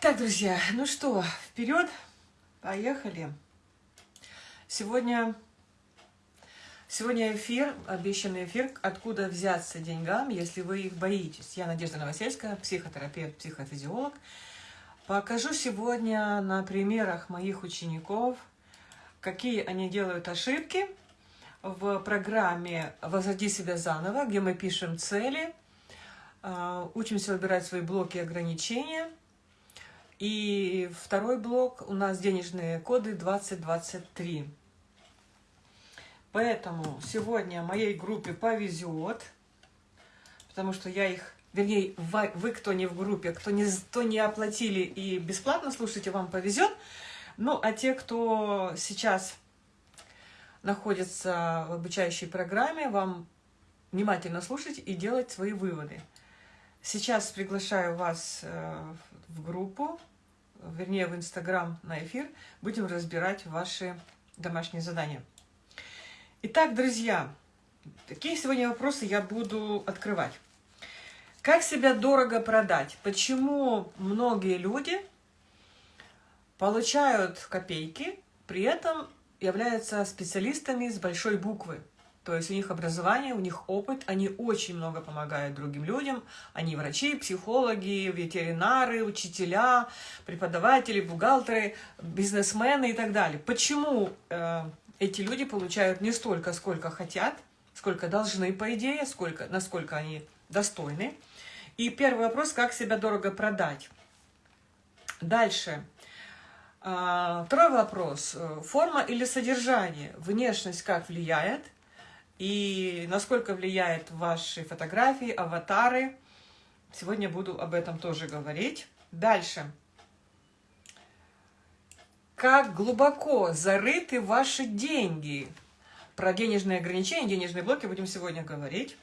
Так, друзья, ну что, вперед, поехали. Сегодня, сегодня эфир, обещанный эфир «Откуда взяться деньгам, если вы их боитесь». Я Надежда Новосельская, психотерапевт, психофизиолог. Покажу сегодня на примерах моих учеников, какие они делают ошибки в программе «Возроди себя заново», где мы пишем цели, а, учимся выбирать свои блоки ограничения – и второй блок у нас денежные коды 2023. Поэтому сегодня моей группе повезет, потому что я их, вернее, вы, кто не в группе, кто не, кто не оплатили и бесплатно слушаете, вам повезет. Ну, а те, кто сейчас находится в обучающей программе, вам внимательно слушать и делать свои выводы. Сейчас приглашаю вас э, в группу вернее в Инстаграм на эфир, будем разбирать ваши домашние задания. Итак, друзья, какие сегодня вопросы я буду открывать. Как себя дорого продать? Почему многие люди получают копейки, при этом являются специалистами с большой буквы? То есть у них образование, у них опыт, они очень много помогают другим людям. Они врачи, психологи, ветеринары, учителя, преподаватели, бухгалтеры, бизнесмены и так далее. Почему э, эти люди получают не столько, сколько хотят, сколько должны, по идее, сколько, насколько они достойны? И первый вопрос, как себя дорого продать? Дальше. А, второй вопрос. Форма или содержание? Внешность как влияет? И насколько влияет ваши фотографии, аватары. Сегодня буду об этом тоже говорить. Дальше. Как глубоко зарыты ваши деньги? Про денежные ограничения, денежные блоки будем сегодня говорить.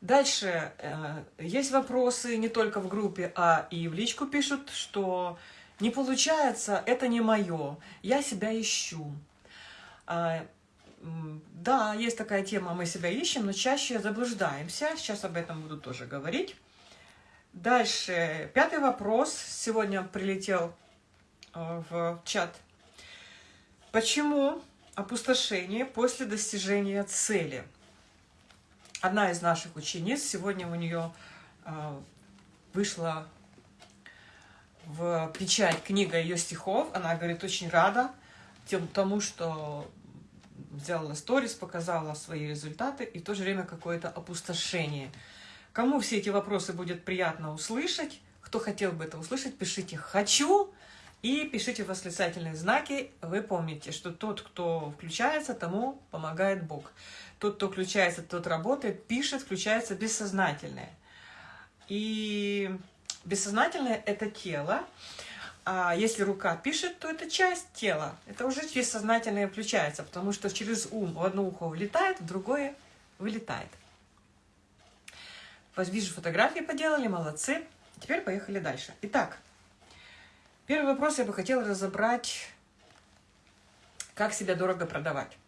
Дальше. Э, есть вопросы не только в группе, а и в личку пишут, что не получается, это не мое, я себя ищу. Да, есть такая тема, мы себя ищем, но чаще заблуждаемся. Сейчас об этом буду тоже говорить. Дальше, пятый вопрос. Сегодня прилетел э, в чат. Почему опустошение после достижения цели? Одна из наших учениц, сегодня у нее э, вышла в печать книга ее стихов. Она говорит, очень рада тому, что сделала сторис, показала свои результаты и в то же время какое-то опустошение. Кому все эти вопросы будет приятно услышать, кто хотел бы это услышать, пишите «хочу» и пишите восклицательные знаки. Вы помните, что тот, кто включается, тому помогает Бог. Тот, кто включается, тот работает, пишет, включается бессознательное. И бессознательное – это тело. А если рука пишет, то это часть тела. Это уже бессознательное включается, потому что через ум в одно ухо влетает, в другое вылетает. Вижу, фотографии поделали, молодцы. Теперь поехали дальше. Итак, первый вопрос я бы хотела разобрать, как себя дорого продавать.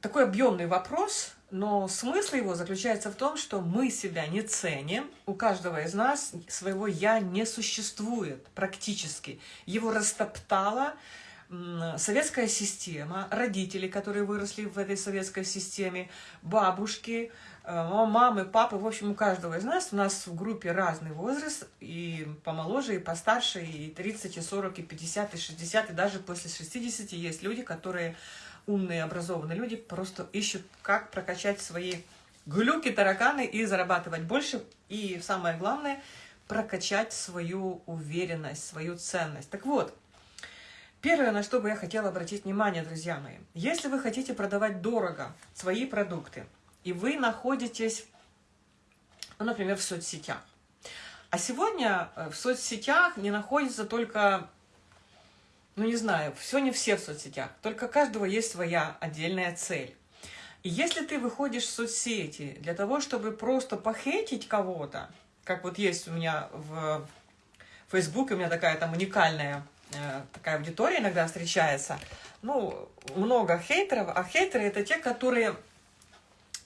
Такой объемный вопрос, но смысл его заключается в том, что мы себя не ценим, у каждого из нас своего «я» не существует практически. Его растоптала советская система, родители, которые выросли в этой советской системе, бабушки, э, мамы, папы, в общем, у каждого из нас, у нас в группе разный возраст, и помоложе, и постарше, и 30, и 40, и 50, и 60, и даже после 60 есть люди, которые умные, образованные люди просто ищут, как прокачать свои глюки, тараканы и зарабатывать больше. И самое главное, прокачать свою уверенность, свою ценность. Так вот, первое, на что бы я хотела обратить внимание, друзья мои. Если вы хотите продавать дорого свои продукты, и вы находитесь, ну, например, в соцсетях, а сегодня э, в соцсетях не находится только ну не знаю, все не все в соцсетях, только каждого есть своя отдельная цель. И если ты выходишь в соцсети для того, чтобы просто похейтить кого-то, как вот есть у меня в Фейсбуке, у меня такая там уникальная э, такая аудитория иногда встречается, ну, много хейтеров, а хейтеры это те, которые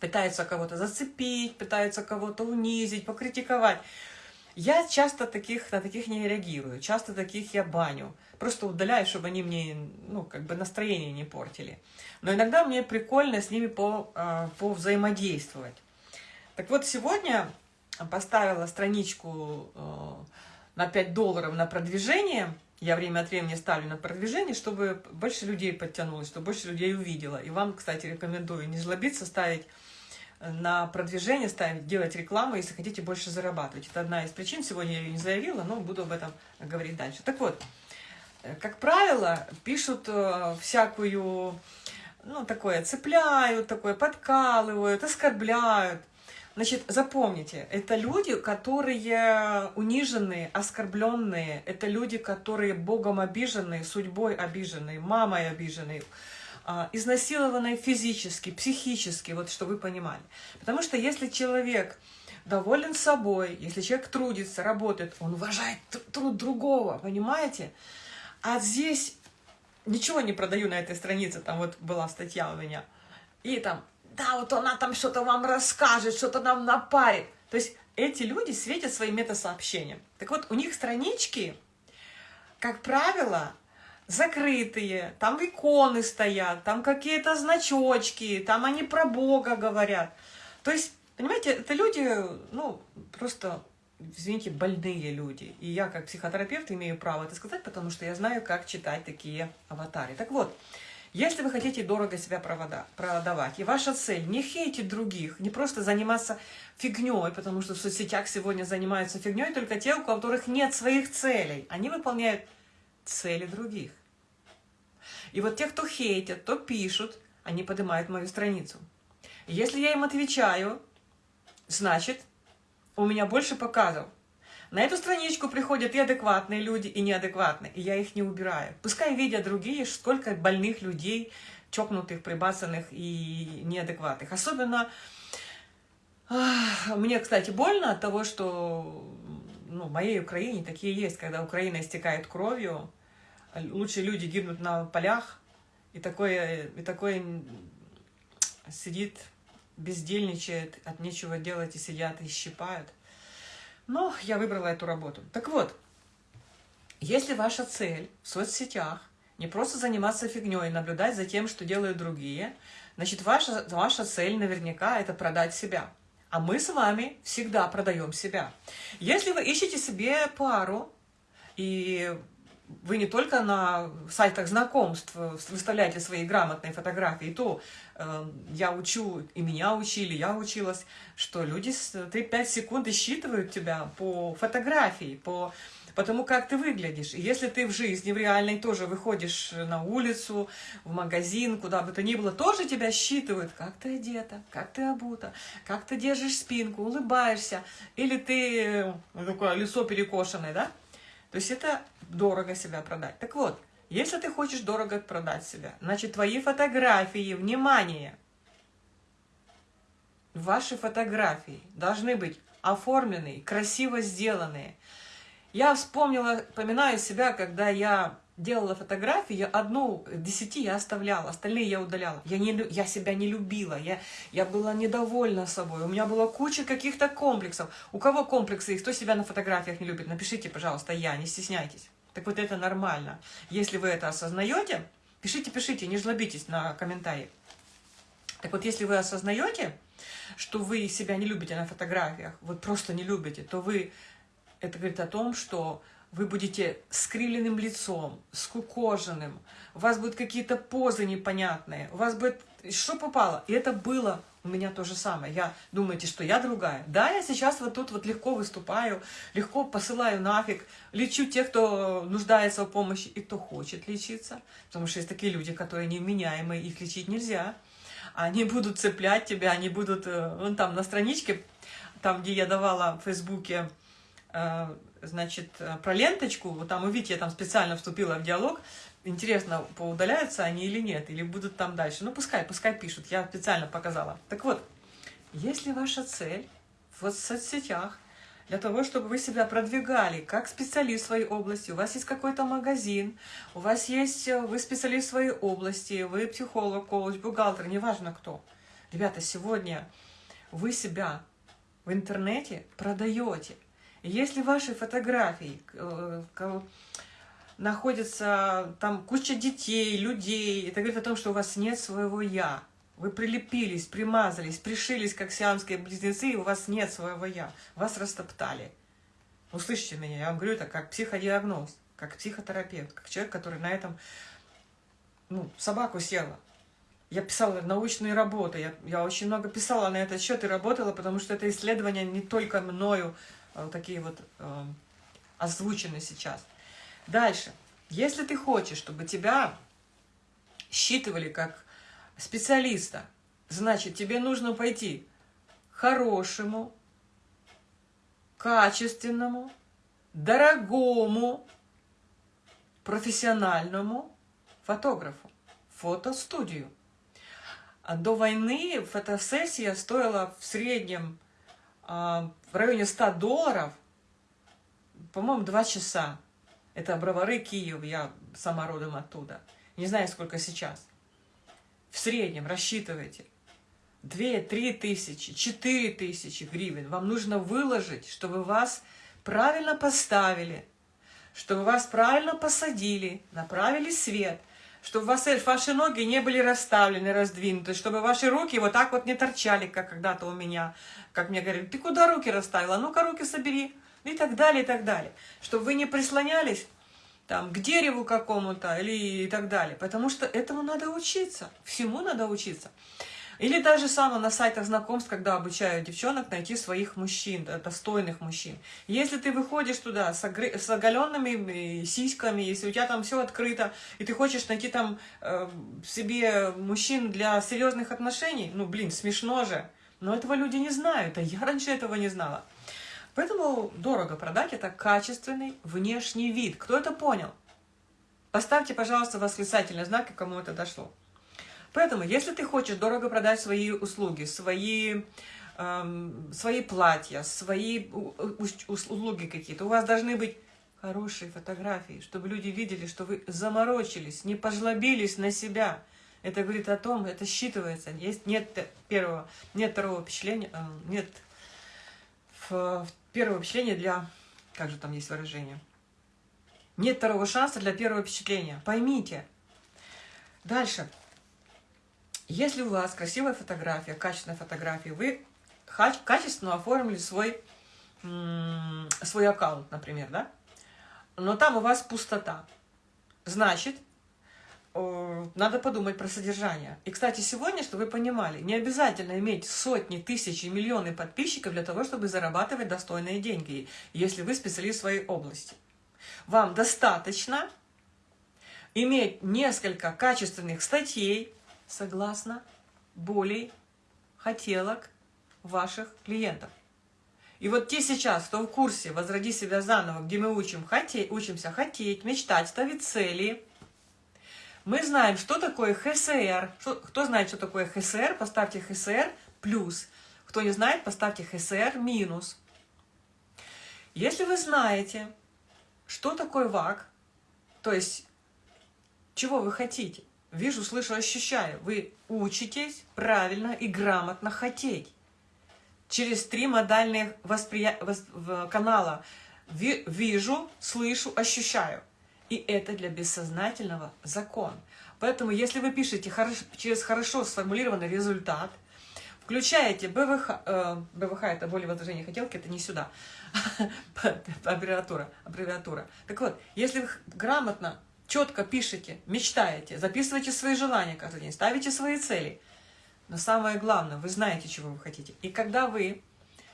пытаются кого-то зацепить, пытаются кого-то унизить, покритиковать. Я часто таких, на таких не реагирую, часто таких я баню. Просто удаляю, чтобы они мне, ну, как бы настроение не портили. Но иногда мне прикольно с ними по, а, по взаимодействовать. Так вот, сегодня поставила страничку э, на 5 долларов на продвижение. Я время от времени ставлю на продвижение, чтобы больше людей подтянулось, чтобы больше людей увидела. И вам, кстати, рекомендую не жлобиться, ставить на продвижение, ставить, делать рекламу, если хотите больше зарабатывать. Это одна из причин. Сегодня я ее не заявила, но буду об этом говорить дальше. Так вот, э, как правило, пишут э, всякую, ну, такое, цепляют, такое, подкалывают, оскорбляют. Значит, запомните, это люди, которые униженные, оскорбленные, это люди, которые Богом обиженные, судьбой обиженные, мамой обиженные, а, изнасилованные физически, психически, вот что вы понимали. Потому что если человек доволен собой, если человек трудится, работает, он уважает труд другого, понимаете? А здесь ничего не продаю на этой странице, там вот была статья у меня, и там да, вот она там что-то вам расскажет, что-то нам напарит. То есть эти люди светят своим метасообщением. Так вот, у них странички, как правило, закрытые, там иконы стоят, там какие-то значочки, там они про Бога говорят. То есть, понимаете, это люди, ну, просто, извините, больные люди. И я, как психотерапевт, имею право это сказать, потому что я знаю, как читать такие аватары. Так вот, если вы хотите дорого себя продавать, и ваша цель не хейтить других, не просто заниматься фигней, потому что в соцсетях сегодня занимаются фигней только те, у которых нет своих целей. Они выполняют цели других. И вот те, кто хейтят, то пишут, они поднимают мою страницу. Если я им отвечаю, значит, у меня больше показов. На эту страничку приходят и адекватные люди, и неадекватные, и я их не убираю. Пускай видят другие, сколько больных людей, чокнутых, прибасанных и неадекватных. Особенно мне, кстати, больно от того, что ну, в моей Украине такие есть, когда Украина истекает кровью, лучшие люди гибнут на полях, и такое, и такое сидит, бездельничает, от нечего делать и сидят и щипают. Но я выбрала эту работу. Так вот, если ваша цель в соцсетях не просто заниматься фигней, наблюдать за тем, что делают другие, значит, ваша, ваша цель наверняка это продать себя. А мы с вами всегда продаем себя. Если вы ищете себе пару, и вы не только на сайтах знакомств выставляете свои грамотные фотографии, то э, я учу, и меня учили, я училась, что люди 3-5 секунд считывают тебя по фотографии, по, по тому, как ты выглядишь. И если ты в жизни, в реальной тоже выходишь на улицу, в магазин, куда бы то ни было, тоже тебя считывают, как ты одета, как ты обута, как ты держишь спинку, улыбаешься, или ты ну, такое лицо перекошенное, да? То есть это дорого себя продать. Так вот, если ты хочешь дорого продать себя, значит, твои фотографии, внимание, ваши фотографии должны быть оформленные, красиво сделанные. Я вспомнила, поминаю себя, когда я делала фотографии, я одну десяти я оставляла, остальные я удаляла. Я, не, я себя не любила, я, я была недовольна собой, у меня была куча каких-то комплексов. У кого комплексы и кто себя на фотографиях не любит, напишите, пожалуйста, я, не стесняйтесь. Так вот это нормально. Если вы это осознаете, пишите, пишите, не жлобитесь на комментарии. Так вот, если вы осознаете, что вы себя не любите на фотографиях, вот просто не любите, то вы, это говорит о том, что вы будете с кривленным лицом, скукоженным, у вас будут какие-то позы непонятные, у вас будет что попало. И это было у меня то же самое. Я думаете, что я другая? Да, я сейчас вот тут вот легко выступаю, легко посылаю нафиг, лечу тех, кто нуждается в помощи и кто хочет лечиться. Потому что есть такие люди, которые невменяемые, их лечить нельзя. Они будут цеплять тебя, они будут... Э, вон там на страничке, там, где я давала в Фейсбуке, э, значит, э, про ленточку, вот там, увидите, я там специально вступила в диалог, Интересно, поудаляются они или нет, или будут там дальше. Ну, пускай, пускай пишут, я специально показала. Так вот, если ваша цель в соцсетях для того, чтобы вы себя продвигали как специалист в своей области, у вас есть какой-то магазин, у вас есть, э, вы специалист в своей области, вы психолог, коуч, бухгалтер, неважно кто. Ребята, сегодня вы себя в интернете продаете – Если ваши фотографии э, находится там куча детей, людей, это говорит о том, что у вас нет своего «я». Вы прилепились, примазались, пришились, как сиамские близнецы, и у вас нет своего «я». Вас растоптали. Услышите меня, я вам говорю это как психодиагноз, как психотерапевт, как человек, который на этом, ну, собаку съела. Я писала научные работы, я, я очень много писала на этот счет и работала, потому что это исследование не только мною, вот такие вот э, озвучены сейчас. Дальше. Если ты хочешь, чтобы тебя считывали как специалиста, значит, тебе нужно пойти хорошему, качественному, дорогому, профессиональному фотографу, фотостудию. А до войны фотосессия стоила в среднем в районе 100 долларов, по-моему, 2 часа. Это Бровары, Киев, я сама родом оттуда. Не знаю, сколько сейчас. В среднем рассчитывайте. 2-3 тысячи, 4 тысячи гривен вам нужно выложить, чтобы вас правильно поставили, чтобы вас правильно посадили, направили свет, чтобы вас, ваши ноги не были расставлены, раздвинуты, чтобы ваши руки вот так вот не торчали, как когда-то у меня, как мне говорили, ты куда руки расставила, ну-ка руки собери, и так далее, и так далее. Чтобы вы не прислонялись там, к дереву какому-то или и так далее, потому что этому надо учиться, всему надо учиться. Или даже самое на сайтах знакомств, когда обучают девчонок найти своих мужчин, достойных мужчин. Если ты выходишь туда с, огр... с оголенными сиськами, если у тебя там все открыто, и ты хочешь найти там э, себе мужчин для серьезных отношений, ну, блин, смешно же. Но этого люди не знают, а я раньше этого не знала. Поэтому дорого продать – это качественный внешний вид. Кто это понял? Поставьте, пожалуйста, восклицательный знак, кому это дошло. Поэтому, если ты хочешь дорого продать свои услуги, свои, эм, свои платья, свои услуги какие-то, у вас должны быть хорошие фотографии, чтобы люди видели, что вы заморочились, не пожлобились на себя. Это говорит о том, это считывается. Есть, нет первого, нет второго впечатления, э, нет первого впечатления для... Как же там есть выражение? Нет второго шанса для первого впечатления. Поймите. Дальше. Если у вас красивая фотография, качественная фотография, вы качественно оформили свой, свой аккаунт, например, да? Но там у вас пустота. Значит, надо подумать про содержание. И, кстати, сегодня, чтобы вы понимали, не обязательно иметь сотни, тысячи, миллионы подписчиков для того, чтобы зарабатывать достойные деньги, если вы специалист в своей области. Вам достаточно иметь несколько качественных статей, согласно болей, хотелок ваших клиентов. И вот те сейчас, кто в курсе «Возроди себя заново», где мы учим хотеть, учимся хотеть, мечтать, ставить цели, мы знаем, что такое ХСР. кто знает, что такое ХСР, поставьте ХСР плюс. Кто не знает, поставьте ХСР минус. Если вы знаете, что такое ВАК, то есть чего вы хотите, Вижу, слышу, ощущаю. Вы учитесь правильно и грамотно хотеть. Через три модальных восприя... вос... канала. Вижу, слышу, ощущаю. И это для бессознательного закон. Поэтому, если вы пишете хорош... через хорошо сформулированный результат, включаете БВХ, э, БВХ это более возражение хотелки, это не сюда, аббревиатура, аббревиатура. Так вот, если вы грамотно четко пишете, мечтаете, записывайте свои желания каждый день, ставите свои цели. Но самое главное, вы знаете, чего вы хотите. И когда вы,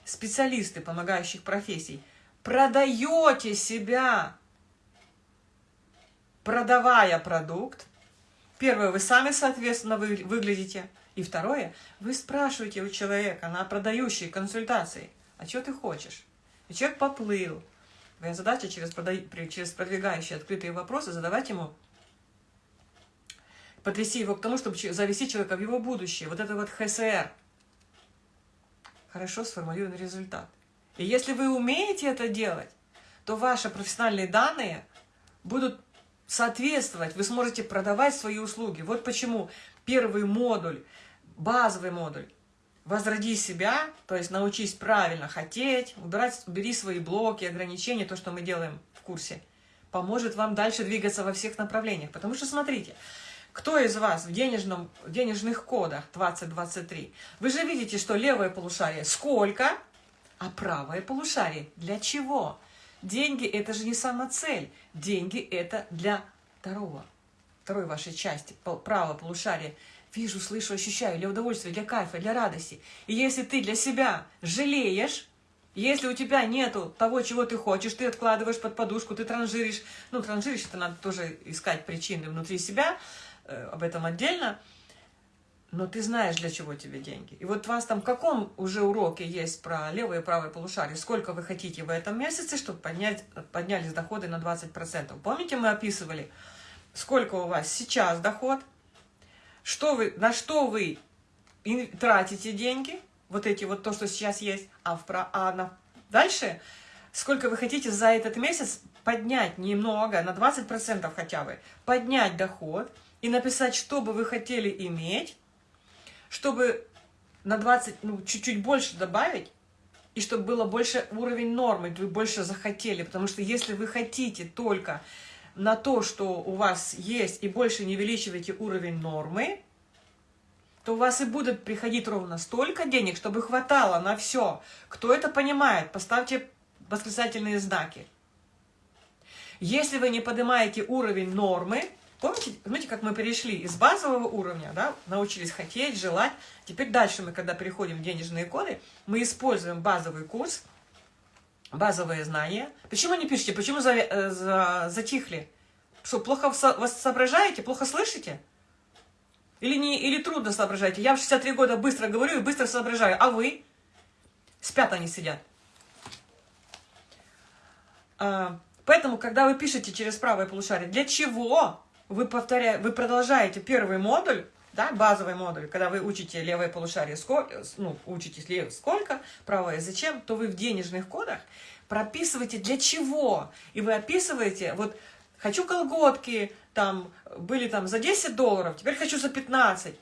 специалисты помогающих профессий, продаете себя, продавая продукт, первое, вы сами, соответственно, вы, выглядите, и второе, вы спрашиваете у человека на продающей консультации, а что ты хочешь? И человек поплыл, Твоя задача через, продай, через продвигающие открытые вопросы задавать ему, потряси его к тому, чтобы завести человека в его будущее. Вот это вот ХСР. Хорошо сформулированный результат. И если вы умеете это делать, то ваши профессиональные данные будут соответствовать, вы сможете продавать свои услуги. Вот почему первый модуль, базовый модуль, возроди себя, то есть научись правильно хотеть, убирать, убери свои блоки, ограничения, то, что мы делаем в курсе, поможет вам дальше двигаться во всех направлениях. Потому что, смотрите, кто из вас в, денежном, в денежных кодах 2023, вы же видите, что левое полушарие сколько, а правое полушарие для чего? Деньги – это же не сама цель. Деньги – это для второго, второй вашей части, правого полушария – вижу, слышу, ощущаю для удовольствия, для кайфа, для радости. И если ты для себя жалеешь, если у тебя нету того, чего ты хочешь, ты откладываешь под подушку, ты транжиришь, ну, транжиришь, это надо тоже искать причины внутри себя, э, об этом отдельно, но ты знаешь, для чего тебе деньги. И вот у вас там в каком уже уроке есть про левое и правое полушарие, сколько вы хотите в этом месяце, чтобы поднять, поднялись доходы на 20%. Помните, мы описывали, сколько у вас сейчас доход – что вы, на что вы тратите деньги, вот эти вот то, что сейчас есть, а, в, а на, дальше, сколько вы хотите за этот месяц поднять? Немного, на 20% хотя бы, поднять доход и написать, что бы вы хотели иметь, чтобы на 20, ну, чуть-чуть больше добавить, и чтобы было больше уровень нормы, вы больше захотели, потому что если вы хотите только на то, что у вас есть, и больше не увеличиваете уровень нормы, то у вас и будут приходить ровно столько денег, чтобы хватало на все. Кто это понимает, поставьте восклицательные знаки. Если вы не поднимаете уровень нормы, помните, помните, как мы перешли из базового уровня, да, научились хотеть, желать, теперь дальше мы, когда переходим в денежные коды, мы используем базовый курс, базовые знания. Почему не пишете? Почему за, э, за, затихли? Что, плохо вас соображаете, плохо слышите? Или, не, или трудно соображаете? Я в 63 года быстро говорю и быстро соображаю, а вы? Спят они, сидят. А, поэтому, когда вы пишете через правое полушарие, для чего вы, повторяете, вы продолжаете первый модуль, да, базовый модуль, когда вы учите левое полушарие, сколько, ну, учитесь левое сколько, правое зачем, то вы в денежных кодах прописываете для чего. И вы описываете, вот, хочу колготки, там, были там за 10 долларов, теперь хочу за 15.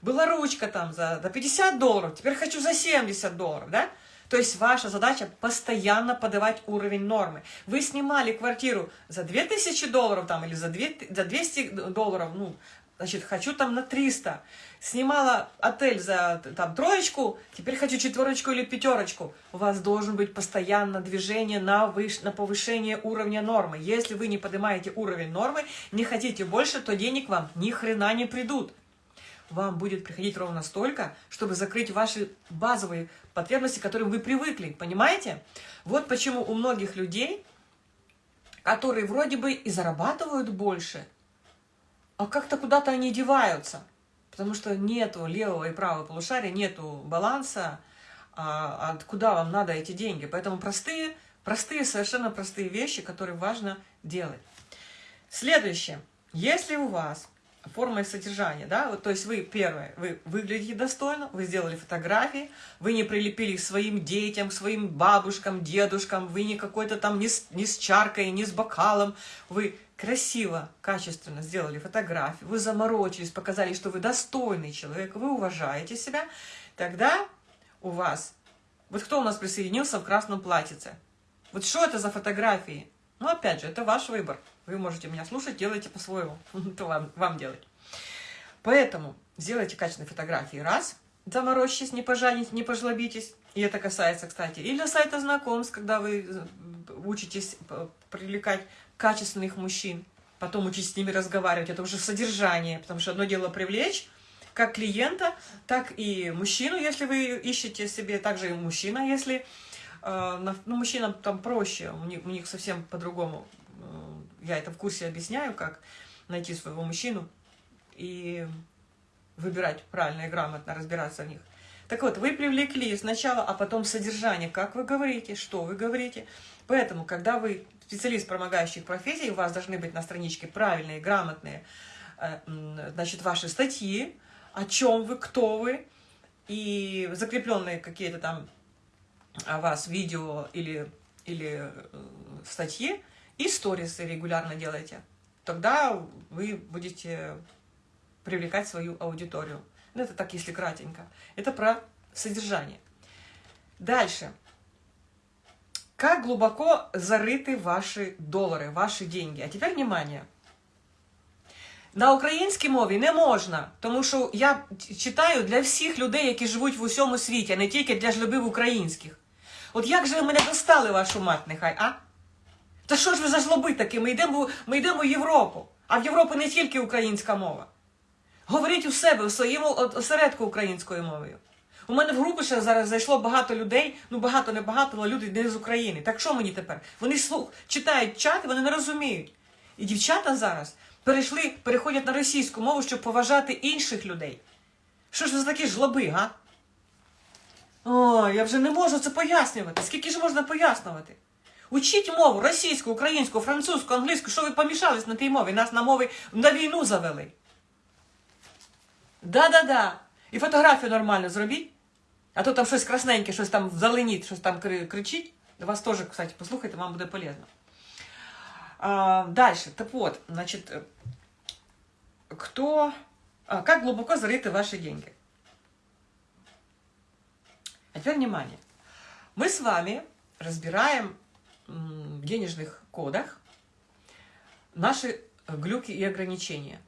Была ручка там за, за 50 долларов, теперь хочу за 70 долларов, да? То есть ваша задача постоянно подавать уровень нормы. Вы снимали квартиру за 2000 долларов там, или за, 2, за 200 долларов, ну, значит, хочу там на 300. Снимала отель за там троечку, теперь хочу четверочку или пятерочку. У вас должен быть постоянно движение на, выш... на повышение уровня нормы. Если вы не поднимаете уровень нормы, не хотите больше, то денег вам ни хрена не придут. Вам будет приходить ровно столько, чтобы закрыть ваши базовые потребности, к которым вы привыкли. Понимаете? Вот почему у многих людей, которые вроде бы и зарабатывают больше – а как-то куда-то они деваются, потому что нету левого и правого полушария, нету баланса, а, а вам надо эти деньги. Поэтому простые, простые, совершенно простые вещи, которые важно делать. Следующее. Если у вас форма и содержание, да, вот, то есть вы, первое, вы выглядите достойно, вы сделали фотографии, вы не прилепили к своим детям, к своим бабушкам, дедушкам, вы не какой-то там не с, не с чаркой, не с бокалом, вы красиво, качественно сделали фотографию, вы заморочились, показали, что вы достойный человек, вы уважаете себя, тогда у вас... Вот кто у нас присоединился в красном платьице? Вот что это за фотографии? Ну, опять же, это ваш выбор. Вы можете меня слушать, делайте по-своему. Это вам, вам делать. Поэтому сделайте качественные фотографии. Раз. Заморочьтесь, не пожалитесь, не пожлобитесь. И это касается, кстати, и для сайта знакомств, когда вы э, учитесь привлекать качественных мужчин, потом учитесь с ними разговаривать, это уже содержание, потому что одно дело привлечь, как клиента, так и мужчину, если вы ищете себе, также и мужчина, если... Э, ну, мужчинам там проще, у них, у них совсем по-другому. Э, я это в курсе объясняю, как найти своего мужчину и выбирать правильно и грамотно, разбираться в них. Так вот, вы привлекли сначала, а потом содержание, как вы говорите, что вы говорите. Поэтому, когда вы специалист помогающих профессий, у вас должны быть на страничке правильные, грамотные, э, значит, ваши статьи, о чем вы, кто вы, и закрепленные какие-то там о вас видео или, или э, статьи, и сторисы регулярно делайте. Тогда вы будете привлекать свою аудиторию. Ну, это так, если кратенько. Это про содержание. Дальше. Как глубоко зарыты ваши доллары, ваши деньги? А теперь внимание. На українській мові не можна, тому що я читаю для всіх людей, які живуть в усьому світі, а не тільки для жлобів українських. От як же ви мене достали, вашу мать, нехай, а? Та що ж ви за жлоби такі? Ми йдемо, ми йдемо в Європу, а в Європі не тільки українська мова. Говоріть у себе, в своєму осередку українською мовою. У мене в групу ще зараз зайшло багато людей, ну багато не багато, але люди не з України. Так що мені тепер? Вони слух, читають чат, вони не розуміють. І дівчата зараз перейшли, переходять на російську мову, щоб поважати інших людей. Що ж ви за такі жлоби, га? Ой, я вже не можу це пояснювати. Скільки ж можна пояснювати? Учіть мову російську, українську, французьку, англійську, що ви помішались на тій мові, нас на мови на війну завели. Да-да-да. І фотографію нормально зробіть. А то там красненьке, щось там вдаленіть, щось там кричить. Вас теж, кстати, послухайте, вам буде полезно. А, дальше. Так вот, значит, кто, а, как глубоко зарыты ваши деньги? А теперь внимание. Мы с вами разбираем в денежных кодах наши глюки и ограничения.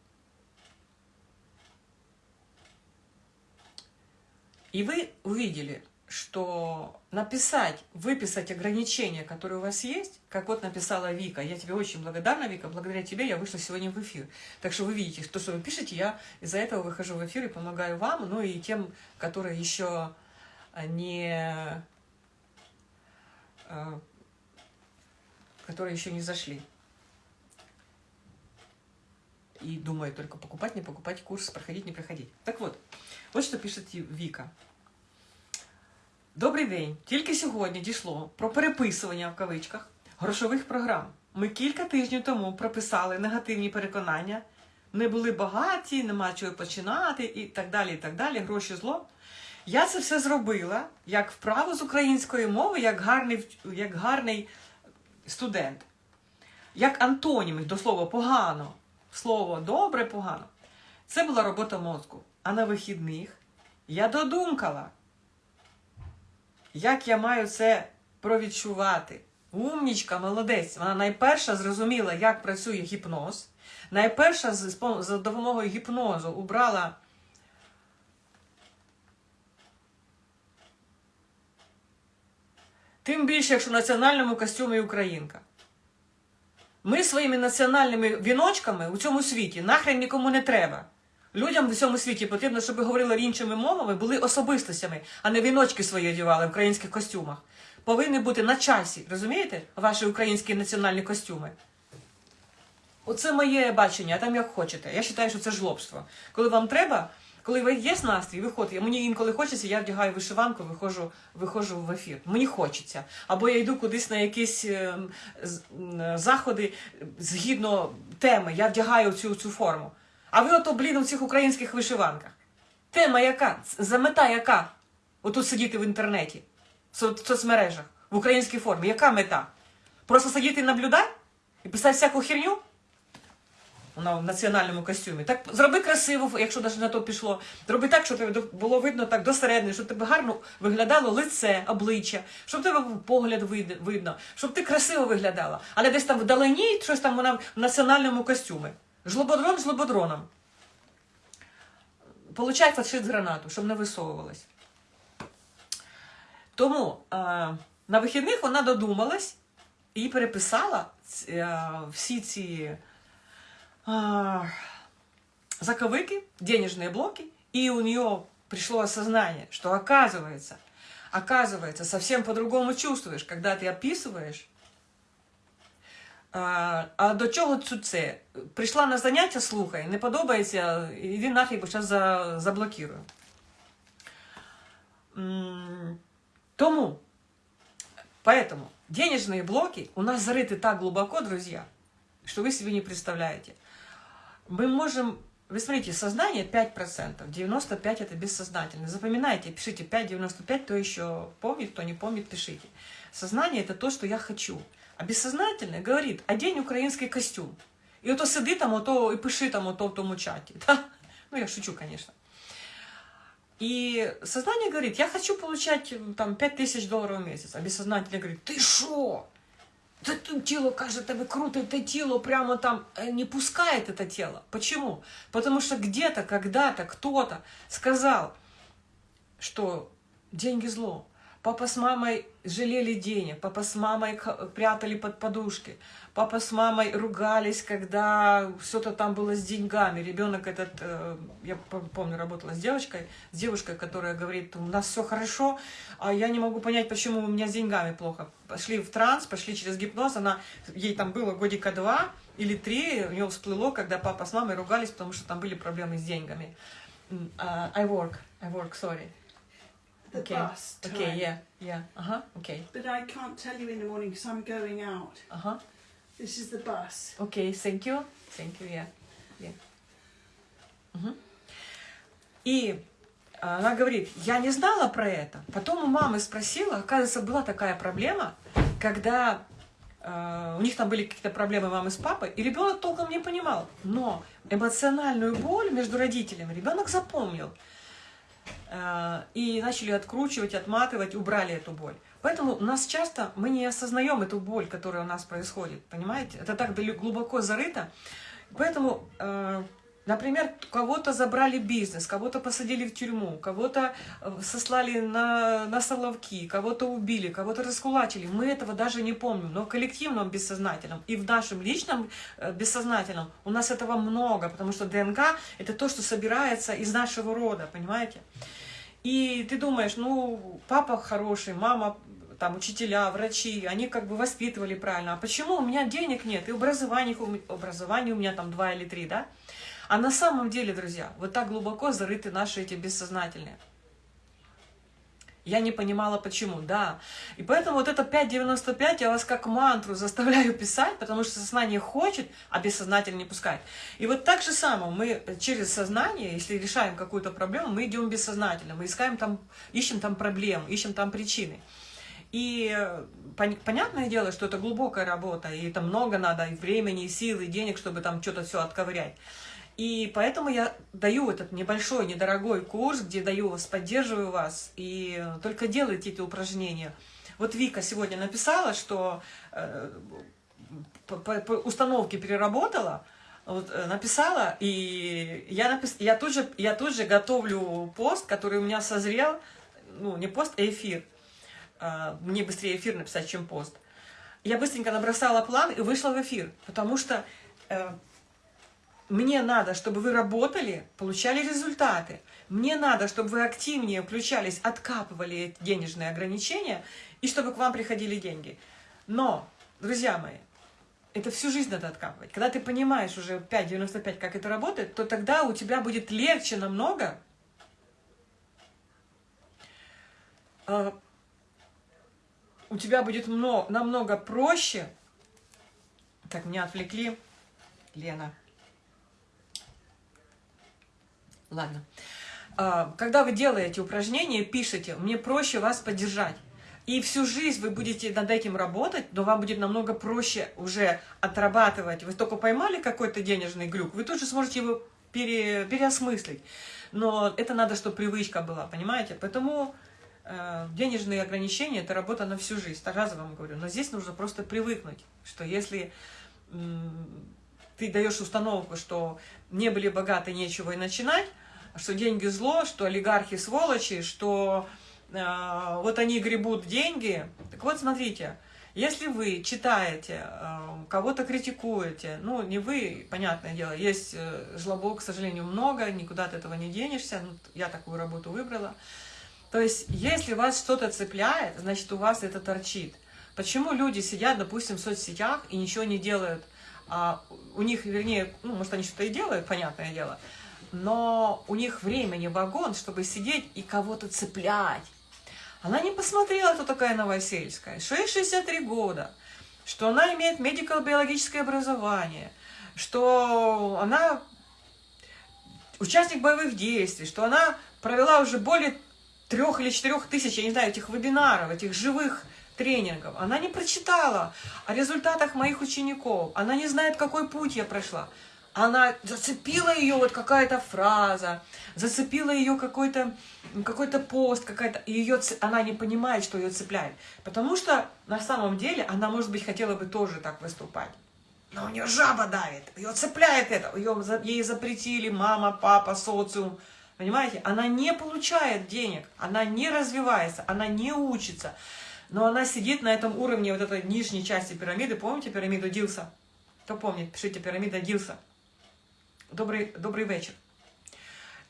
И вы увидели, что написать, выписать ограничения, которые у вас есть, как вот написала Вика, я тебе очень благодарна, Вика, благодаря тебе я вышла сегодня в эфир. Так что вы видите, то, что вы пишете, я из-за этого выхожу в эфир и помогаю вам, ну и тем, которые еще не... Э, которые еще не зашли. И думаю только покупать, не покупать курс, проходить, не проходить. Так вот, вот что пишет Вика. Добрий день! Тільки сьогодні дійшло про переписування в кавичках грошових програм. Ми кілька тижнів тому прописали негативні переконання, не були багаті, нема чого починати і так далі. і так далі, Гроші зло. Я це все зробила як вправу з української мови, як гарний як гарний студент, як антонім, до слова погано. Слово добре, погано. Це була робота мозку. А на вихідних я додумкала. Як я маю це провідчувати? Умнічка, молодець. Вона найперша зрозуміла, як працює гіпноз. Найперша за допомогою гіпнозу убрала. Тим більше, якщо в національному костюмі українка. Ми своїми національними віночками у цьому світі нахрен нікому не треба. Людям в цьому світі потрібно, щоб говорили іншими мовами, були особистостями, а не віночки свої одягали в українських костюмах. Повинні бути на часі, розумієте, ваші українські національні костюми. Оце моє бачення, а там як хочете. Я вважаю, що це жлобство. Коли вам треба, коли ви є настрій, виходите. Мені інколи хочеться, я вдягаю вишиванку, виходжу, виходжу в ефір. Мені хочеться. Або я йду кудись на якісь е, заходи згідно теми, я вдягаю цю, цю форму. А ви ото, блін, у цих українських вишиванках. Тема яка? Замета яка? Отут сидіти в інтернеті, в соцмережах, в українській формі. Яка мета? Просто сидіти і наблюдати? І писати всяку херню? Вона в національному костюмі. Так зроби красиво, якщо навіть на то пішло. Зроби так, щоб тебе було видно так досередне, щоб тебе гарно виглядало лице, обличчя, щоб тебе погляд видно, щоб ти красиво виглядала. Але десь там вдалині щось там вона в національному костюмі. Жлободрон жлободроном. Получай фашист гранату, щоб не висовувалась. Тому е, на вихідних вона додумалась і переписала е, всі ці е, заковыки, денежные блоки, и у нее пришло осознание, что оказывается, оказывается, совсем по-другому чувствуешь, когда ты описываешь а а до чого це? Прийшла на заняття, слухай, не подобається, іди нафіг, бо зараз за, заблокирую. Тому, поэтому, денежные блоки у нас зарыты так глубоко, друзья, что вы себе не представляете. Мы можем, вы смотрите, сознание 5%, 95% это бессознательно. Запоминайте, пишите 5-95, кто еще помнит, кто не помнит, пишите. Сознание это то, что я хочу. А бессознательне говорить, одень український костюм. І ото сиди там, ото і пиши там ото в тому чаті. Та? Ну, я шучу, звісно. И сознание говорит, я хочу получать там 5000 долларов в месяц. А бессознательное говорит, ты шо? Это тело кажется тебе круто, это тело прямо там э, не пускает это тело. Почему? Потому что где-то, когда-то кто-то сказал, что деньги зло. Папа с мамой жалели денег, папа с мамой прятали под подушки, папа с мамой ругались, когда что-то там было с деньгами. Ребенок этот, э, я помню, работала с девочкой, с девушкой, которая говорит, у нас все хорошо, а я не могу понять, почему у меня с деньгами плохо. Пошли в транс, пошли через гипноз, она, ей там было годика два или три, у нее всплыло, когда папа с мамой ругались, потому что там были проблемы с деньгами. Uh, I work, I work, sorry. The okay. bus time. Okay, yeah, yeah, uh-huh, okay. But I can't tell you in the morning because I'm going out. Uh-huh. This is the bus. Okay, thank you. Thank you, yeah. yeah. Угу. И она говорит, я не знала про это. Потом у мамы спросила, оказывается, была такая проблема, когда э, у них там были какие-то проблемы мамы с папой, и ребенок толком не понимал. Но эмоциональную боль между родителями ребенок запомнил. Э, и начали откручивать, отматывать, убрали эту боль. Поэтому у нас часто, мы не осознаем эту боль, которая у нас происходит, понимаете? Это так глубоко зарыто. Поэтому, э, например, кого-то забрали бизнес, кого-то посадили в тюрьму, кого-то э, сослали на, на соловки, кого-то убили, кого-то раскулачили. Мы этого даже не помним. Но в коллективном бессознательном и в нашем личном э, бессознательном у нас этого много, потому что ДНК – это то, что собирается из нашего рода, понимаете? И ты думаешь, ну, папа хороший, мама там учителя, врачи, они как бы воспитывали правильно. А почему у меня денег нет? И образование, образование у меня там два или три, да? А на самом деле, друзья, вот так глубоко зарыты наши эти бессознательные. Я не понимала, почему, да. И поэтому вот это 5.95 я вас как мантру заставляю писать, потому что сознание хочет, а бессознательно не пускает. И вот так же само мы через сознание, если решаем какую-то проблему, мы идем бессознательно, мы искаем там, ищем там проблем, ищем там причины. И э, пон понятное дело, что это глубокая работа, и это много надо и времени, и сил, и денег, чтобы там что-то все отковырять. И поэтому я даю этот небольшой, недорогой курс, где даю вас, поддерживаю вас, и только делайте эти упражнения. Вот Вика сегодня написала, что э, по, по, по установке переработала, вот, э, написала, и я, напис... я, тут же, я тут же готовлю пост, который у меня созрел, ну, не пост, а эфир. А, мне быстрее эфир написать, чем пост. Я быстренько набросала план и вышла в эфир, потому что э, мне надо, чтобы вы работали, получали результаты. Мне надо, чтобы вы активнее включались, откапывали денежные ограничения, и чтобы к вам приходили деньги. Но, друзья мои, это всю жизнь надо откапывать. Когда ты понимаешь уже 5.95, как это работает, то тогда у тебя будет легче намного э, у тебя будет много, намного проще. Так, меня отвлекли. Лена. Ладно. А, когда вы делаете упражнения, пишите, мне проще вас поддержать. И всю жизнь вы будете над этим работать, но вам будет намного проще уже отрабатывать. Вы только поймали какой-то денежный глюк, вы тут же сможете его пере, переосмыслить. Но это надо, чтобы привычка была, понимаете? Поэтому Э, денежные ограничения – это работа на всю жизнь, разово вам говорю. Но здесь нужно просто привыкнуть, что если ты даешь установку, что не были богаты, нечего и начинать, что деньги зло, что олигархи сволочи, что э, вот они гребут деньги. Так вот, смотрите, если вы читаете, э, кого-то критикуете, ну, не вы, понятное дело, есть э, к сожалению, много, никуда от этого не денешься, ну, я такую работу выбрала, то есть, если вас что-то цепляет, значит, у вас это торчит. Почему люди сидят, допустим, в соцсетях и ничего не делают? А у них, вернее, ну, может, они что-то и делают, понятное дело, но у них времени вагон, чтобы сидеть и кого-то цеплять. Она не посмотрела, кто такая Новосельская. Что ей 63 года, что она имеет медико-биологическое образование, что она участник боевых действий, что она провела уже более трех или четырех тысяч, я не знаю, этих вебинаров, этих живых тренингов. Она не прочитала о результатах моих учеников. Она не знает, какой путь я прошла. она зацепила ее вот какая-то фраза, зацепила ее какой-то какой-то пост, какая-то ее она не понимает, что ее цепляет, потому что на самом деле она, может быть, хотела бы тоже так выступать. Но у нее жаба давит, ее цепляет это, ее, ей запретили мама, папа, социум. Понимаете? Она не получает денег, она не развивается, она не учится. Но она сидит на этом уровне вот этой нижней части пирамиды. Помните пирамиду Дилса? Кто помнит? Пишите, пирамида Дилса. Добрый, добрый вечер.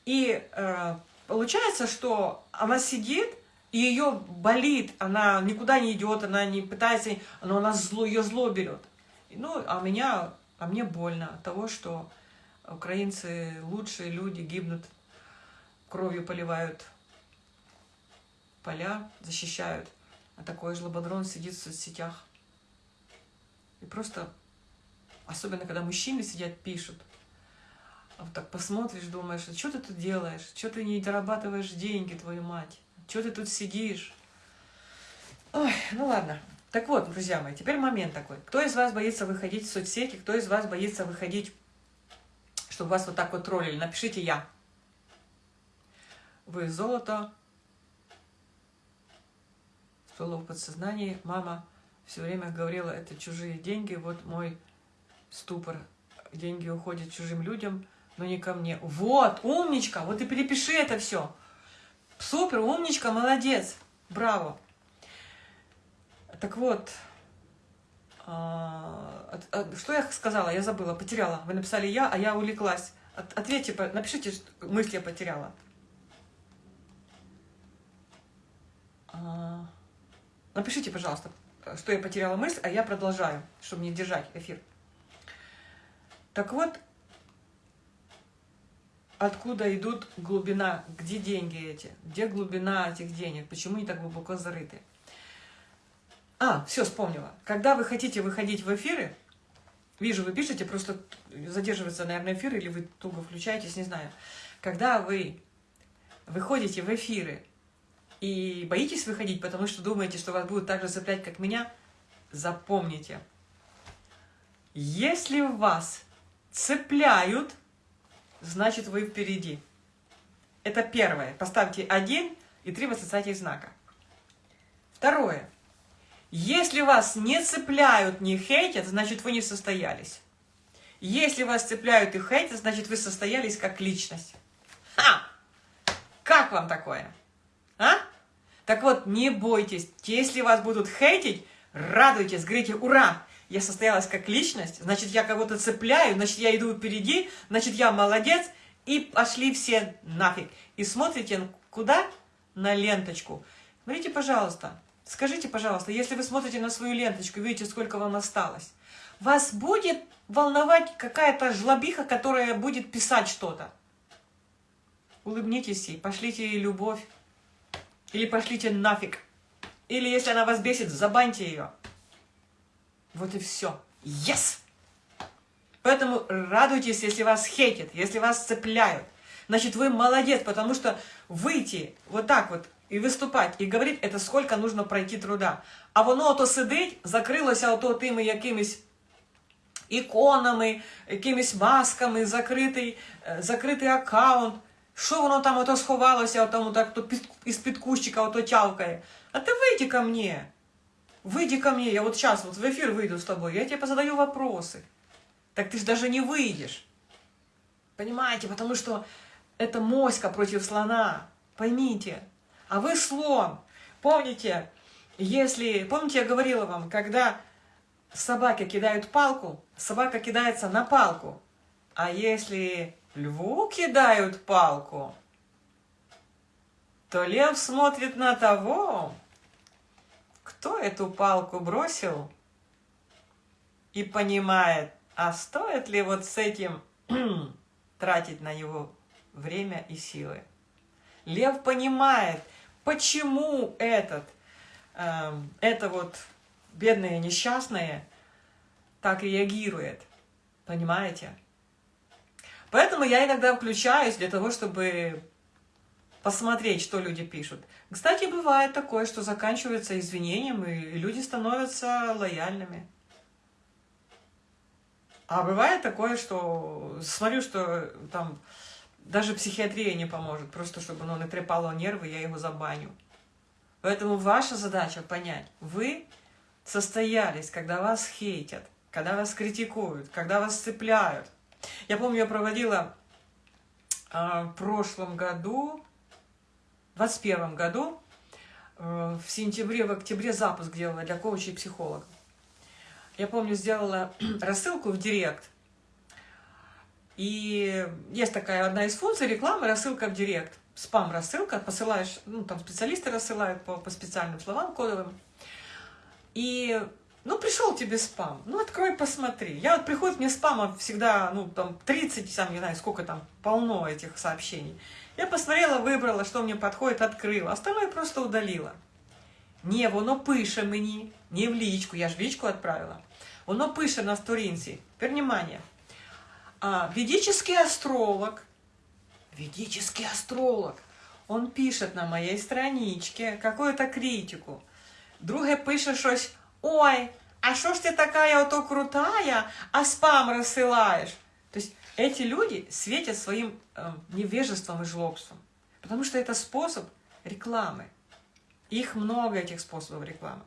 И э, получается, что она сидит, и ее болит, она никуда не идет, она не пытается, но она зло, ее зло берет. Ну, а меня, а мне больно от того, что украинцы лучшие люди гибнут, кровью поливают поля, защищают, а такой жлободрон сидит в соцсетях. И просто, особенно когда мужчины сидят, пишут, а вот так посмотришь, думаешь, а что ты тут делаешь? Что ты не дорабатываешь деньги, твою мать? Что ты тут сидишь? Ой, ну ладно. Так вот, друзья мои, теперь момент такой. Кто из вас боится выходить в соцсети? Кто из вас боится выходить, чтобы вас вот так вот троллили? Напишите «Я». Вы золото. Всплыло в подсознании. Мама все время говорила, это чужие деньги. Вот мой ступор. Деньги уходят чужим людям, но не ко мне. Вот, умничка, вот и перепиши это все. Супер, умничка, молодец. Браво. Так вот, а, что я сказала? Я забыла, потеряла. Вы написали я, а я увлеклась. Ответьте, напишите, мысли я потеряла. А, напишите, пожалуйста, что я потеряла мысль, а я продолжаю, чтобы не держать эфир. Так вот, откуда идут глубина, где деньги эти, где глубина этих денег, почему они так глубоко зарыты. А, все, вспомнила. Когда вы хотите выходить в эфиры, вижу, вы пишете, просто задерживается, наверное, эфир, или вы туго включаетесь, не знаю. Когда вы выходите в эфиры и боитесь выходить, потому что думаете, что вас будут так же цеплять, как меня, запомните. Если вас цепляют, значит вы впереди. Это первое. Поставьте один и три восклицательных знака. Второе. Если вас не цепляют, не хейтят, значит вы не состоялись. Если вас цепляют и хейтят, значит вы состоялись как личность. Ха! Как вам такое? А? Так вот, не бойтесь. Если вас будут хейтить, радуйтесь, говорите «Ура! Я состоялась как личность, значит, я кого-то цепляю, значит, я иду впереди, значит, я молодец». И пошли все нафиг. И смотрите куда? На ленточку. Смотрите, пожалуйста, Скажите, пожалуйста, если вы смотрите на свою ленточку, видите, сколько вам осталось, вас будет волновать какая-то жлобиха, которая будет писать что-то? Улыбнитесь ей, пошлите ей любовь. Или пошлите нафиг. Или если она вас бесит, забаньте ее. Вот и все. Yes! Поэтому радуйтесь, если вас хейтят, если вас цепляют. Значит, вы молодец, потому что выйти вот так вот і виступати, і говорити, это сколько нужно пройти труда. А воно ото сидить, закрилося ото тими якимись іконами, якимись масками, закритий е, закритий аккаунт. Що воно там ото сховалося, тому так то із-під кущика ото тявкає. А ти вийди ко мне. Выйди ко мне, я вот сейчас вот в эфир выйду с тобой, я тебе позадаю вопросы. Так ты же даже не выйдешь. Понимаете, потому что это моська против слона. Поймите. А вы слон. Помните, если... Помните, я говорила вам, когда собаки кидают палку, собака кидается на палку. А если льву кидают палку, то лев смотрит на того, кто эту палку бросил, и понимает, а стоит ли вот с этим тратить на него время и силы. Лев понимает, почему этот, э, это вот бедные несчастные так реагирует. Понимаете? Поэтому я иногда включаюсь для того, чтобы посмотреть, что люди пишут. Кстати, бывает такое, что заканчивается извинением, и люди становятся лояльными. А бывает такое, что смотрю, что там даже психиатрия не поможет, просто чтобы ну, натрепало нервы, я его забаню. Поэтому ваша задача понять, вы состоялись, когда вас хейтят, когда вас критикуют, когда вас цепляют. Я помню, я проводила э, в прошлом году, в 21 году, э, в сентябре, в октябре запуск делала для коучей и психологов. Я помню, сделала рассылку в директ. И есть такая одна из функций рекламы, рассылка в директ. Спам-рассылка, посылаешь, ну, там специалисты рассылают по, по специальным словам кодовым. И, ну, пришел тебе спам, ну, открой, посмотри. Я вот приходит мне спама всегда, ну, там, 30, сам не знаю, сколько там, полно этих сообщений. Я посмотрела, выбрала, что мне подходит, открыла. Остальное просто удалила. Не, воно пише мені, не в личку, я ж в личку отправила. Воно пише на сторінці. Теперь внимание. А, ведический астролог, ведический астролог, он пишет на моей страничке какую-то критику. Друге пише щось, ой, а що ж ти така ото крутая, а спам рассылаешь? То есть эти люди светят своим э, невежеством и жлобством. Потому что это способ рекламы. Их много, этих способов рекламы.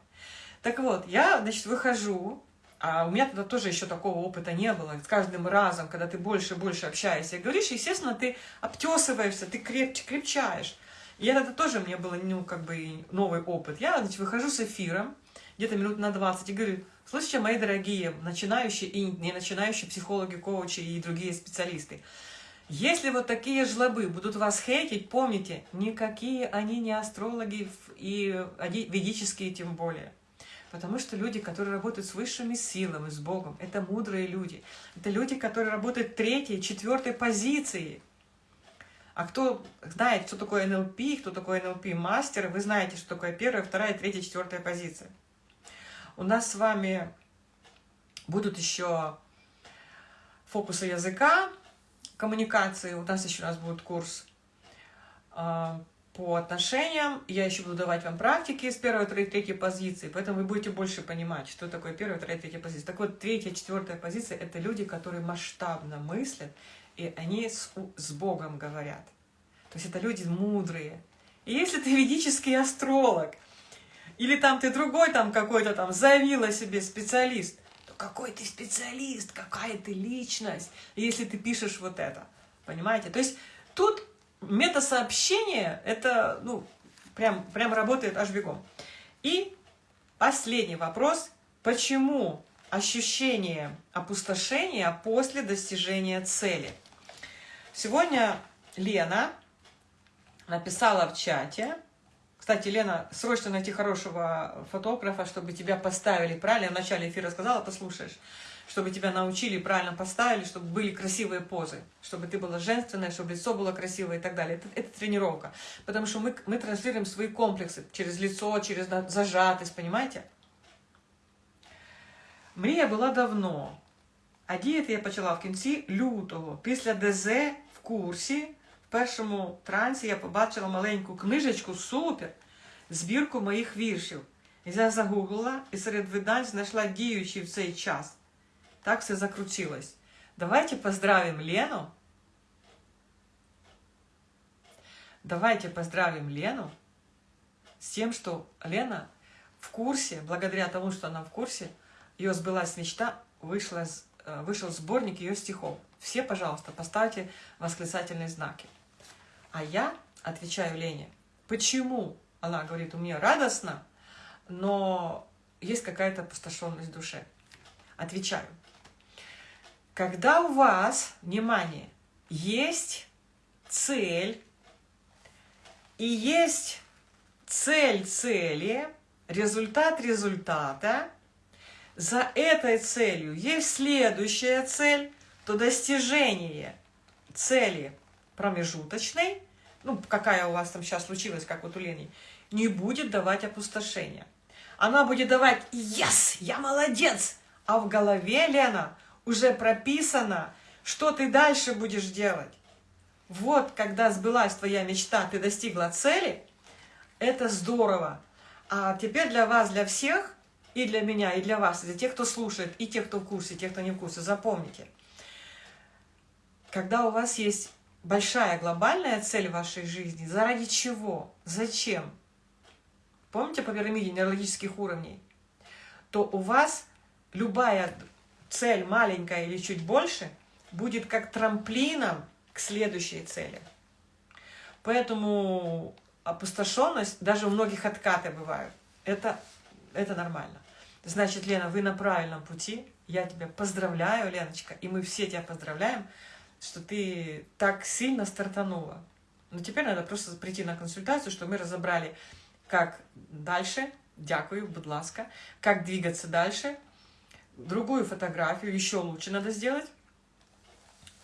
Так вот, я, значит, выхожу, а у меня тогда тоже еще такого опыта не было. С каждым разом, когда ты больше и больше общаешься и говоришь, естественно, ты обтесываешься, ты крепче, крепчаешь. И это тоже мне было, ну, как бы новый опыт. Я, значит, выхожу с эфиром, где-то минут на 20, и говорю, слушайте, мои дорогие начинающие и не начинающие психологи, коучи и другие специалисты, если вот такие жлобы будут вас хейтить, помните, никакие они не астрологи и ведические тем более. Потому что люди, которые работают с высшими силами, с Богом, это мудрые люди. Это люди, которые работают третьей, четвертой позиции. А кто знает, что такое НЛП, кто такой НЛП-мастер, вы знаете, что такое первая, вторая, третья, четвертая позиция. У нас с вами будут еще фокусы языка, коммуникации. У нас еще раз будет курс а, по отношениям. Я еще буду давать вам практики с первой, второй, третьей позиции, поэтому вы будете больше понимать, что такое первая, вторая, третья позиция. Так вот, третья, четвертая позиция – это люди, которые масштабно мыслят, и они с, с Богом говорят. То есть это люди мудрые. И если ты ведический астролог, или там ты другой там какой-то там завила себе специалист, то какой ты специалист, какая ты личность, если ты пишешь вот это. Понимаете? То есть тут метасообщение, это, ну, прям, прям работает аж бегом. И последний вопрос. Почему ощущение опустошения после достижения цели? Сегодня Лена написала в чате, кстати, Лена, срочно найти хорошего фотографа, чтобы тебя поставили правильно. Я в начале эфира сказала, послушаешь чтобы тебя научили, правильно поставили, чтобы были красивые позы, чтобы ты была женственная, чтобы лицо было красивое и так далее. Это, это тренировка. Потому что мы, мы транслируем свои комплексы через лицо, через зажатость, понимаете? Мрія була давно, а діяти я почала в кінці лютого. Після ДЗ в курсі, в першому трансі я побачила маленьку книжечку супер, збірку моїх віршів. Я загуглила і серед видань знайшла діючий в цей час. Так все закрутилось. Давайте поздравим Лену. Давайте поздравим Лену с тем, что Лена в курсе, благодаря тому, что она в курсе, ее сбылась мечта, вышла, э, вышел сборник ее стихов. Все, пожалуйста, поставьте восклицательные знаки. А я отвечаю Лене, почему? Она говорит, у меня радостно, но есть какая-то опустошенность в душе. Отвечаю. Когда у вас, внимание, есть цель, и есть цель цели, результат результата, за этой целью есть следующая цель, то достижение цели промежуточной, ну, какая у вас там сейчас случилась, как вот у Лени, не будет давать опустошения. Она будет давать «Yes! Я молодец!» А в голове, Лена, уже прописано, что ты дальше будешь делать. Вот, когда сбылась твоя мечта, ты достигла цели, это здорово. А теперь для вас, для всех, и для меня, и для вас, и для тех, кто слушает, и тех, кто в курсе, и тех, кто не в курсе, запомните. Когда у вас есть большая глобальная цель вашей жизни, заради чего, зачем, помните по пирамиде нейрологических уровней, то у вас любая цель, маленькая или чуть больше, будет как трамплином к следующей цели. Поэтому опустошенность, даже у многих откаты бывают, это, это нормально. Значит, Лена, вы на правильном пути. Я тебя поздравляю, Леночка, и мы все тебя поздравляем, что ты так сильно стартанула. Но теперь надо просто прийти на консультацию, чтобы мы разобрали, как дальше, дякую, будь ласка, как двигаться дальше, другую фотографию еще лучше надо сделать,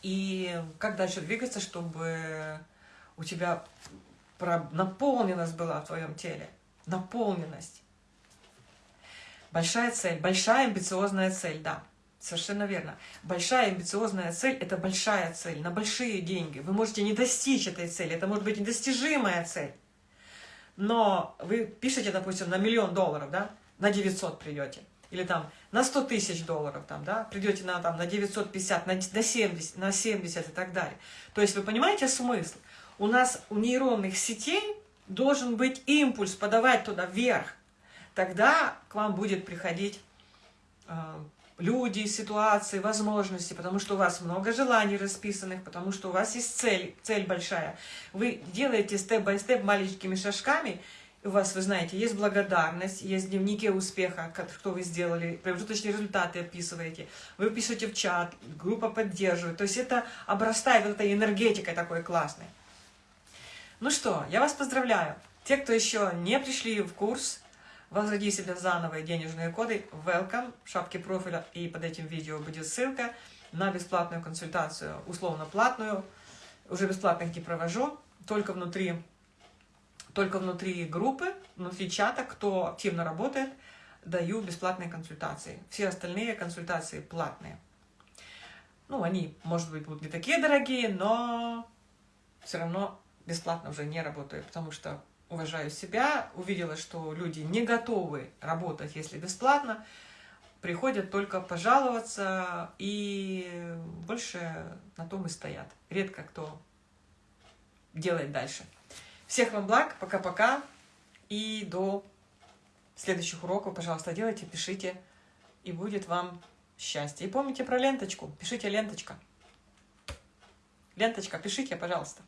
и как дальше двигаться, чтобы у тебя наполненность была в твоем теле, наполненность. Большая цель, большая амбициозная цель, да, совершенно верно. Большая амбициозная цель – это большая цель, на большие деньги. Вы можете не достичь этой цели, это может быть недостижимая цель. Но вы пишете, допустим, на миллион долларов, да, на 900 придете. Или там на 100 тысяч долларов, там, да, придете на, там, на 950, на, на, 70, на 70 и так далее. То есть вы понимаете смысл? У нас у нейронных сетей должен быть импульс подавать туда вверх тогда к вам будет приходить э, люди, ситуации, возможности, потому что у вас много желаний расписанных, потому что у вас есть цель, цель большая. Вы делаете степ-бай-степ маленькими шажками, у вас, вы знаете, есть благодарность, есть дневники успеха, что вы сделали, промежуточные результаты описываете, вы пишете в чат, группа поддерживает. То есть это обрастает вот этой энергетикой такой классной. Ну что, я вас поздравляю. Те, кто еще не пришли в курс, Возроди себе заново денежные коды welcome в шапке профиля и под этим видео будет ссылка на бесплатную консультацию, условно платную. Уже бесплатных не провожу, только внутри, только внутри группы, внутри чата, кто активно работает, даю бесплатные консультации. Все остальные консультации платные. Ну, они, может быть, будут не такие дорогие, но все равно бесплатно уже не работаю, потому что уважаю себя, увидела, что люди не готовы работать, если бесплатно, приходят только пожаловаться и больше на том и стоят. Редко кто делает дальше. Всех вам благ, пока-пока и до следующих уроков, пожалуйста, делайте, пишите, и будет вам счастье. И помните про ленточку, пишите ленточка. Ленточка, пишите, пожалуйста.